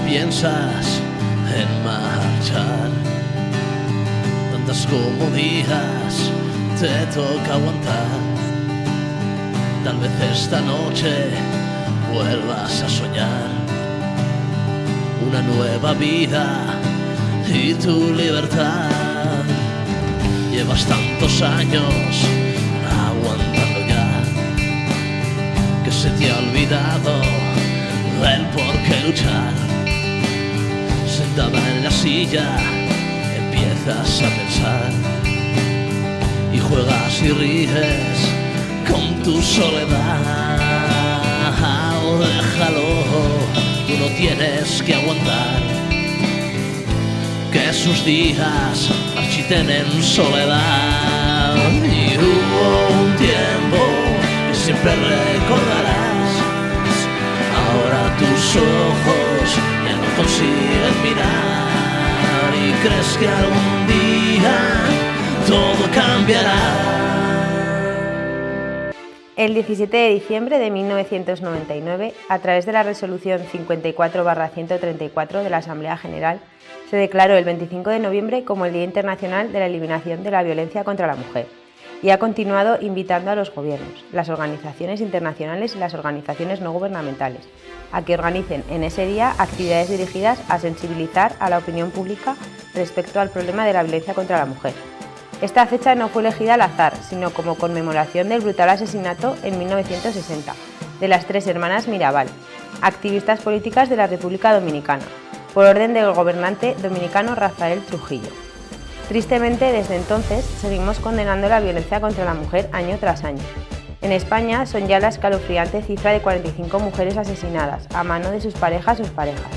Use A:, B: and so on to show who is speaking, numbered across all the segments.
A: piensas en marchar. Tantas como te toca aguantar. Tal vez esta noche vuelvas a soñar una nueva vida y tu libertad. Llevas tantos años aguantando ya que se te ha olvidado el por qué luchar. Sentada en la silla empiezas a pensar y juegas y ríes con tu soledad. Déjalo, tú no tienes que aguantar que sus días marchiten en soledad. Y hubo un tiempo que siempre recordarás. Consiguen mirar y crees que algún día todo cambiará.
B: El 17 de diciembre de 1999, a través de la resolución 54-134 de la Asamblea General, se declaró el 25 de noviembre como el Día Internacional de la Eliminación de la Violencia contra la Mujer y ha continuado invitando a los gobiernos, las organizaciones internacionales y las organizaciones no gubernamentales a que organicen en ese día actividades dirigidas a sensibilizar a la opinión pública respecto al problema de la violencia contra la mujer esta fecha no fue elegida al azar, sino como conmemoración del brutal asesinato en 1960 de las tres hermanas Mirabal, activistas políticas de la República Dominicana, por orden del gobernante dominicano Rafael Trujillo. Tristemente, desde entonces, seguimos condenando la violencia contra la mujer año tras año. En España son ya la escalofriante cifra de 45 mujeres asesinadas a mano de sus parejas o parejas,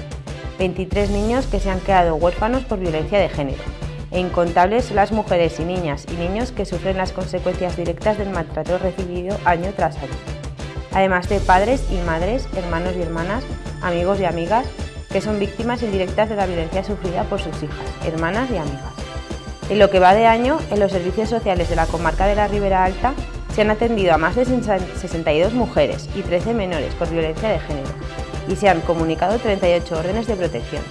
B: 23 niños que se han quedado huérfanos por violencia de género, e incontables las mujeres y niñas y niños que sufren las consecuencias directas del maltrato recibido año tras año. Además de padres y madres, hermanos y hermanas, amigos y amigas, que son víctimas indirectas de la violencia sufrida por sus hijas, hermanas y amigas. En lo que va de año, en los servicios sociales de la comarca de la Ribera Alta se han atendido a más de 62 mujeres y 13 menores por violencia de género y se han comunicado 38 órdenes de protección.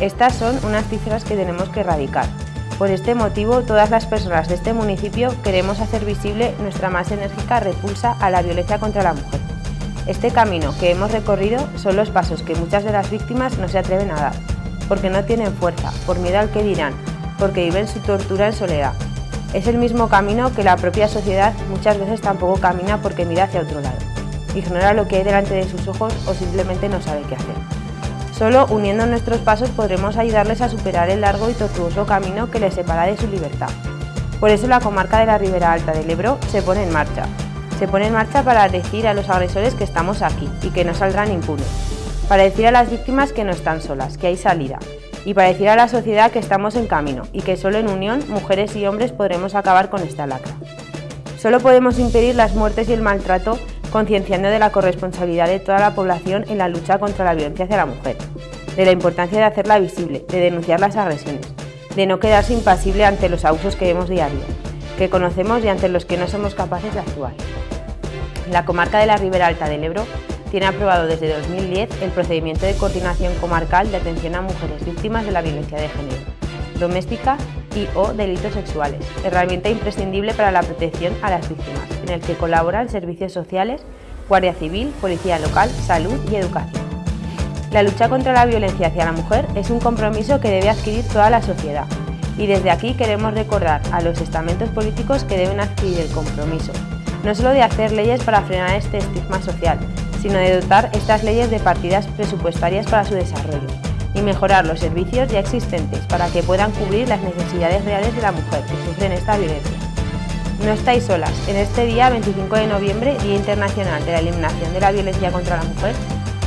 B: Estas son unas cifras que tenemos que erradicar. Por este motivo, todas las personas de este municipio queremos hacer visible nuestra más enérgica repulsa a la violencia contra la mujer. Este camino que hemos recorrido son los pasos que muchas de las víctimas no se atreven a dar, porque no tienen fuerza, por miedo al que dirán, porque viven su tortura en soledad. Es el mismo camino que la propia sociedad muchas veces tampoco camina porque mira hacia otro lado. Ignora lo que hay delante de sus ojos o simplemente no sabe qué hacer. Solo uniendo nuestros pasos podremos ayudarles a superar el largo y tortuoso camino que les separa de su libertad. Por eso la comarca de la Ribera Alta del Ebro se pone en marcha. Se pone en marcha para decir a los agresores que estamos aquí y que no saldrán impunes. Para decir a las víctimas que no están solas, que hay salida. Y para decir a la sociedad que estamos en camino y que solo en unión, mujeres y hombres, podremos acabar con esta lacra. Solo podemos impedir las muertes y el maltrato concienciando de la corresponsabilidad de toda la población en la lucha contra la violencia hacia la mujer, de la importancia de hacerla visible, de denunciar las agresiones, de no quedarse impasible ante los abusos que vemos diario, que conocemos y ante los que no somos capaces de actuar. La comarca de la Ribera Alta del Ebro tiene aprobado desde 2010 el procedimiento de coordinación comarcal de atención a mujeres víctimas de la violencia de género, doméstica y o delitos sexuales, herramienta imprescindible para la protección a las víctimas, en el que colaboran servicios sociales, Guardia Civil, Policía Local, Salud y Educación. La lucha contra la violencia hacia la mujer es un compromiso que debe adquirir toda la sociedad y desde aquí queremos recordar a los estamentos políticos que deben adquirir el compromiso, no solo de hacer leyes para frenar este estigma social, sino de dotar estas leyes de partidas presupuestarias para su desarrollo y mejorar los servicios ya existentes para que puedan cubrir las necesidades reales de la mujer que sufren esta violencia. No estáis solas. En este día 25 de noviembre, Día Internacional de la Eliminación de la Violencia contra la Mujer,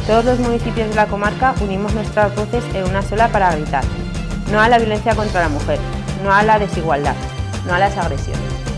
B: todos los municipios de la comarca unimos nuestras voces en una sola para gritar. No a la violencia contra la mujer, no a la desigualdad, no a las agresiones.